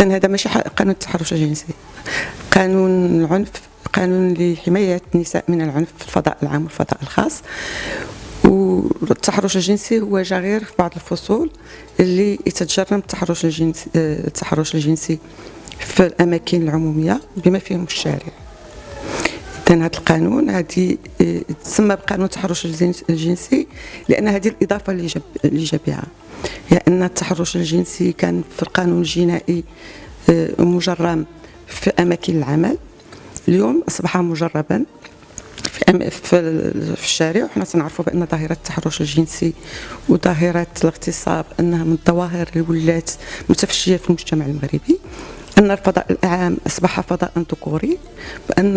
اذا هذا ماشي قانون التحرش الجنسي. قانون العنف قانون لحماية النساء من العنف في الفضاء العام والفضاء الخاص. والتحرش الجنسي هو جا غير في بعض الفصول اللي يتجرم التحرش الجنسي التحرش الجنسي في الأماكن العمومية بما فيهم الشارع. اذا هذا القانون هذه تسمى بقانون التحرش الجنسي لأن هذه الإضافة اللي جاب اللي جا بها. لأن التحرش الجنسي كان في القانون الجنائي آه، مجرم في أماكن العمل. اليوم أصبح مجربا في في الشارع. وحنا تنعرفوا بأن ظاهرة التحرش الجنسي وظاهرة الاغتصاب أنها من الظواهر اللي ولات متفشية في المجتمع المغربي. أن الفضاء العام أصبح فضاء ذكوري بان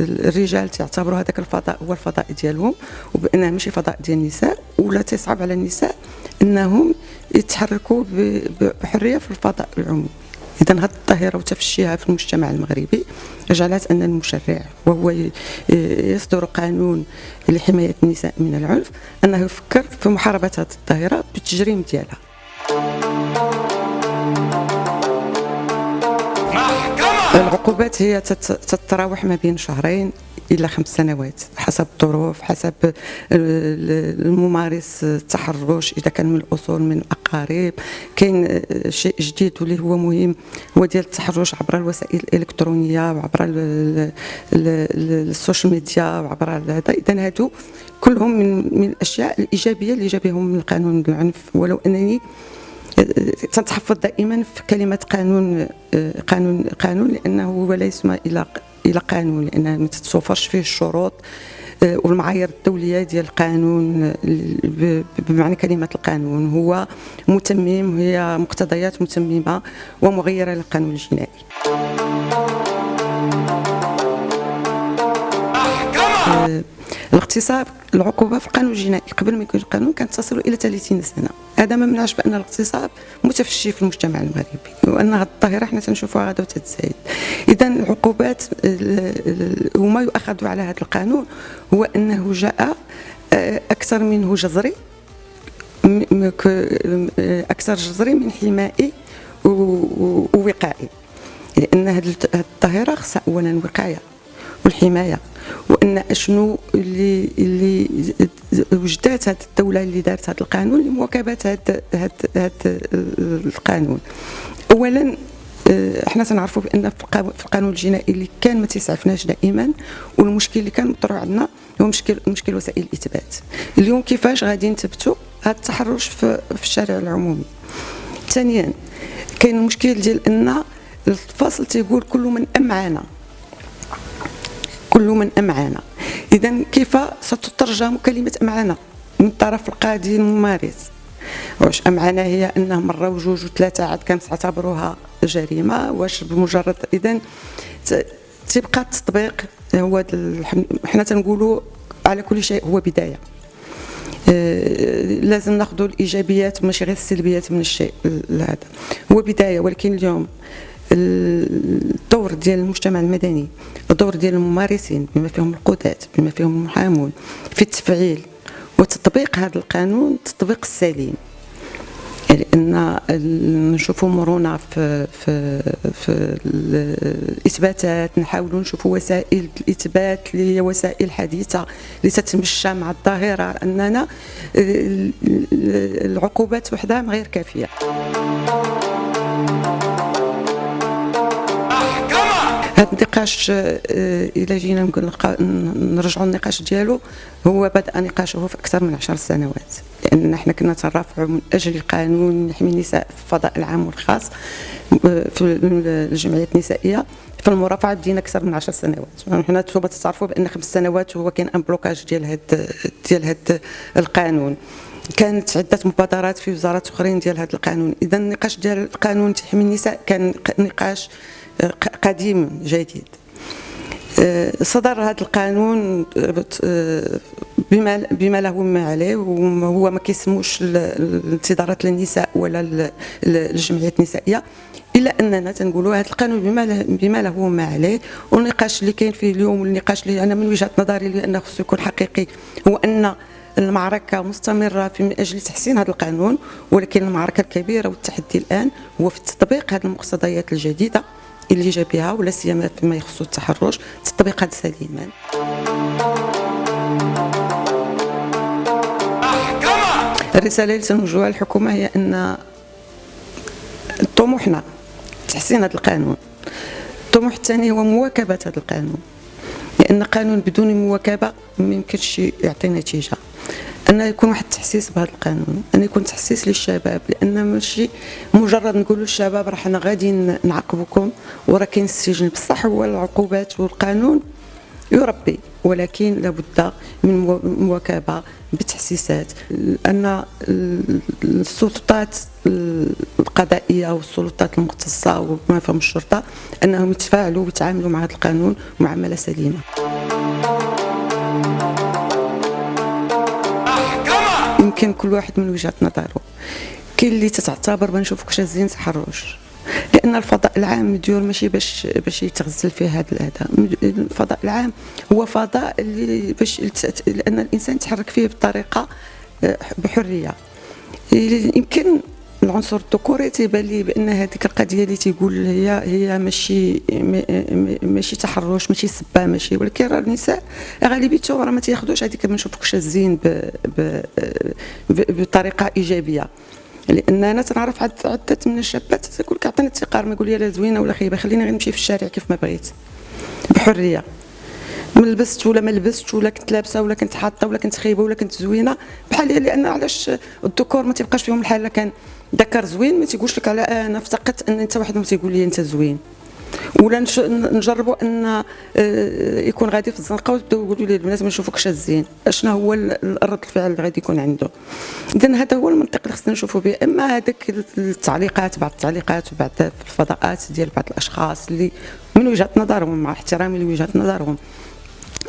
الرجال تعتبروا هذاك الفضاء هو الفضاء ديالهم وبانه ماشي فضاء ديال النساء ولا تصعب على النساء أنهم يتحركوا بحرية في الفضاء العمومي. اذا هذه الظاهرة وتفشيها في المجتمع المغربي جعلت أن المشرع وهو يصدر قانون لحماية النساء من العنف أنه يفكر في محاربة هذه الظاهرة بالتجريم ديالها. العقوبات هي تتراوح ما بين شهرين إلى خمس سنوات حسب الظروف حسب الممارس التحرش إذا كان من الأصول من الأقارب. كاين شيء جديد واللي هو مهم هو ديال التحرش عبر الوسائل الإلكترونية وعبر ال social media وعبر هذا. اذا هادو كلهم من من الأشياء الإيجابية اللي جابهم من قانون العنف. ولو أنني تتحفظ دائما في كلمة قانون قانون قانون لأنه هو لا يسمى إلى إلى قانون لأن ما تتوفرش فيه الشروط آه، والمعايير الدولية ديال القانون بمعنى كلمة القانون هو متمم هي مقتضيات متممة ومغيرة للقانون الجنائي. الاغتصاب العقوبة في القانون الجنائي قبل ما يكون القانون كانت تصل إلى 30 سنة. هذا ما منعش بأن الاغتصاب متفشي في المجتمع المغربي وأن هذه الظاهرة حنا تنشوفوها غدا وتتزايد. اذا العقوبات وما يؤخذ على هذا القانون هو أنه جاء آه، أكثر منه جزري أكثر جزري من حمائي ووقائي. لأن هذه الظاهرة خصها اولا وقاية والحماية وأن أشنو اللي اللي وجدات هذه الدولة اللي دارت هذا القانون لمواكبة هذا هذا القانون. اولا آه، إحنا تنعرفوا بأن في القانون الجنائي اللي كان ما تيسعفناش دائما والمشكل اللي كان مطروح عندنا هو مشكل مشكل وسائل الإثبات. اليوم كيفاش غادي نثبتوا هذا التحرش في, في الشارع العمومي؟ ثانيا كاين المشكل ديال أن الفصل تيقول كل من امعنا كل من أمعنا إذا كيف ستترجم كلمة أمعنا من طرف القاضي الممارس واش أمعنا هي أنه مرة وجوج وثلاثة عاد كانت تعتبروها جريمة؟ واش بمجرد إذا تبقى التطبيق هو حنا تنقولوا على كل شيء هو بداية. آه، لازم ناخذ الإيجابيات ماشي غير السلبيات من الشيء هذا. هو بداية ولكن اليوم الدور ديال المجتمع المدني الدور ديال الممارسين بما فيهم القضاة بما فيهم المحامون في التفعيل وتطبيق هذا القانون التطبيق السليم. لأن نشوفوا مرونة في في في الإثباتات نحاولوا نشوفوا وسائل الإثبات اللي هي وسائل حديثة اللي تتمشى مع الظاهرة اننا العقوبات وحدها غير كافية. هذا النقاش آه، إلى جينا نقول نرجعوا النقاش ديالو. هو بدأ نقاشه في أكثر من عشر سنوات لأن إحنا كنا ترافعوا من أجل قانون يحمي النساء في الفضاء العام والخاص في الجمعيات النسائية. في المرافعة بدينا أكثر من 10 سنوات. حنا أنتم تعرفوا بأن خمس سنوات هو كاين ان بلوكاج ديال هاد ديال هاد القانون. كانت عدة مبادرات في وزارات أخرين ديال هذا القانون. اذا النقاش ديال القانون تحمي النساء كان نقاش قديم جديد. آه، صدر هذا القانون آه، بما بما له ما عليه وهو ما كيسموش الانتظارات للنساء ولا الجمعيات النسائية إلا أننا تنقولوا هذا القانون بما له بما له وما عليه. والنقاش اللي كاين فيه اليوم والنقاش اللي أنا من وجهة نظري لأنه خصو يكون حقيقي هو أن المعركة مستمرة في من أجل تحسين هذا القانون ولكن المعركة الكبيرة والتحدي الآن هو في تطبيق هذه المقتضيات الجديدة. اللي جا بها ولا سيما فيما يخص التحرش تطبيقها سليما الرسالة اللي تنوجهها للحكومة هي أن طموحنا تحسين هذا القانون. الطموح الثاني هو مواكبة هذا القانون. لأن قانون بدون مواكبة ما يمكنش يعطي نتيجة. أن يكون واحد التحسيس بهذا القانون أن يكون تحسيس للشباب لأن ماشي مجرد نقولوا للشباب راه حنا غادي نعاقبكم وراه كاين السجن. بصح هو العقوبات والقانون يربي ولكن لابد من مواكبة بتحسيسات. أن السلطات القضائية والسلطات المختصة وما فهم الشرطة أنهم يتفاعلوا ويتعاملوا مع هذا القانون معاملة سليمة. يمكن كل واحد من وجهة نظره. كاين اللي تتعتبر ما نشوفك شازين تحرش لأن الفضاء العام مديور ماشي باش باش يتغزل فيه هذا الاذى الفضاء العام هو فضاء اللي باش لأن الإنسان يتحرك فيه بطريقة آه، بحرية. يمكن العنصر الذكوري تيبان لي بأن هذيك القضية اللي تيقول هي هي ماشي ماشي تحرش ماشي سبة ماشي ولكن راه النساء غالبيتهم راه ما تياخذوش هذيك ما نشوفوك شازين بطريقة إيجابية. لأن أنا تنعرف عدة من الشابات تقول لك عطيني التقار ما يقول لي لا زوينة ولا خايبة خليني غير نمشي في الشارع كيف ما بغيت. بحرية. ما لبست ولا ما لبست ولا كنت لابسة ولا كنت حاطة ولا كنت خايبة ولا كنت زوينة بحال لأن علاش الذكور ما تيبقاش فيهم الحال؟ كان ذكر زوين ما تيقولش لك على أنا افتقدت أن أنت واحد تيقول لي أنت زوين. ولا نجربوا أن آه، يكون غادي في الزنقة وتبداو يقولوا لي البنات ما نشوفوك شازين أشنا هو الرد الفعل اللي غادي يكون عنده. اذا هذا هو المنطق اللي خصنا نشوفوا به. أما هذاك التعليقات بعض التعليقات وبعض الفضاءات ديال بعض الأشخاص اللي من وجهة نظرهم مع احترامي لوجهة نظرهم.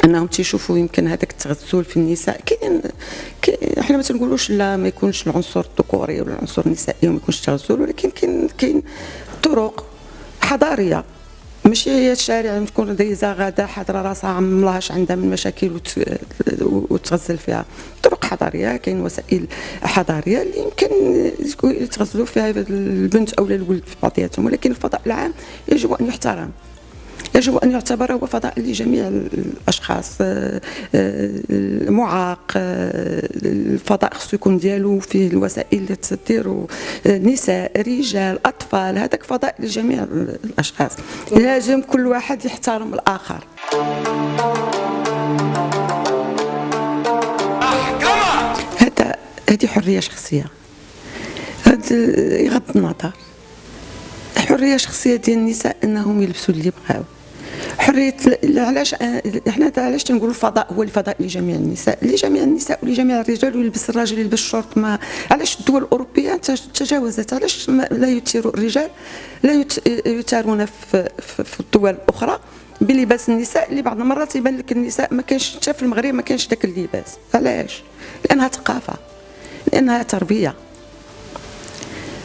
انهم تيشوفوا يمكن هذاك التغسل في النساء. كاين إحنا ما تنقولوش لا ما يكونش العنصر الذكوري ولا العنصر النسائي وما يكونش التغسل ولكن كاين كاين طرق حضارية. ماشي هي الشارع تكون دايزة غادة حاضرة راسها عملاش عندها من مشاكل وتغزل فيها. طرق حضارية كاين وسائل حضارية اللي يمكن يتغزلوا فيها البنت أو الولد في بعضياتهم ولكن الفضاء العام يجب أن يحترم. يجب أن يعتبر هو فضاء لجميع الأشخاص آه، آه، معاق آه، الفضاء خصو يكون ديالو فيه الوسائل اللي تديروا نساء رجال أطفال هذاك فضاء لجميع الأشخاص. لازم كل واحد يحترم الآخر. هذا هذه حرية شخصية. هذا يغض النظر. حرية شخصية ديال النساء أنهم يلبسوا اللي بغاو. حرية علاش إحنا علاش تنقولوا الفضاء هو الفضاء لجميع النساء؟ لجميع النساء ولجميع الرجال ويلبس الراجل يلبس الشورت ما علاش الدول الأوروبية تجاوزت؟ علاش لا يثير الرجال؟ لا يثارون في, في الدول الأخرى بلباس النساء اللي بعض المرات يبان لك النساء ما كانش حتى في المغرب ما كانش ذاك اللباس. علاش؟ لأنها ثقافة. لأنها تربية.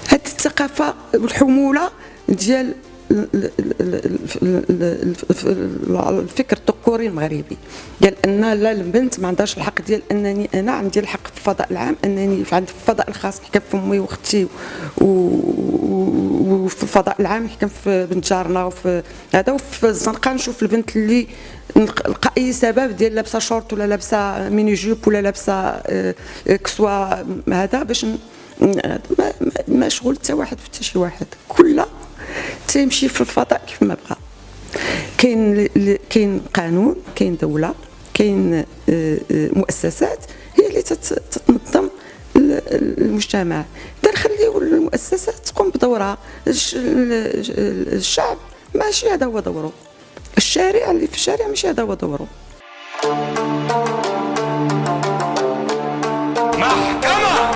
هذه الثقافة والحمولة ديال الفكر الذكوري المغربي. ديال أن لا البنت ما عندهاش الحق ديال أنني أنا عندي الحق في الفضاء العام أنني في في الفضاء الخاص نحكم في أمي وأختي وفي الفضاء العام نحكم في بنت جارنا وفي هذا. وفي الزنقة نشوف البنت اللي نلقى أي سبب ديال لابسة شورت ولا لابسة mini-jupe ولا لابسة آه، كسوة هذا باش ما شغل حتى واحد في حتى شي واحد. كل تيمشي في الفضاء كيف ما بغى كاين كاين قانون كاين دولة كاين آه، آه، مؤسسات هي اللي تتنظم المجتمع. إذا نخليو المؤسسات تقوم بدورها. الشعب ماشي هذا هو دوره. الشارع اللي في الشارع ماشي هذا هو دوره.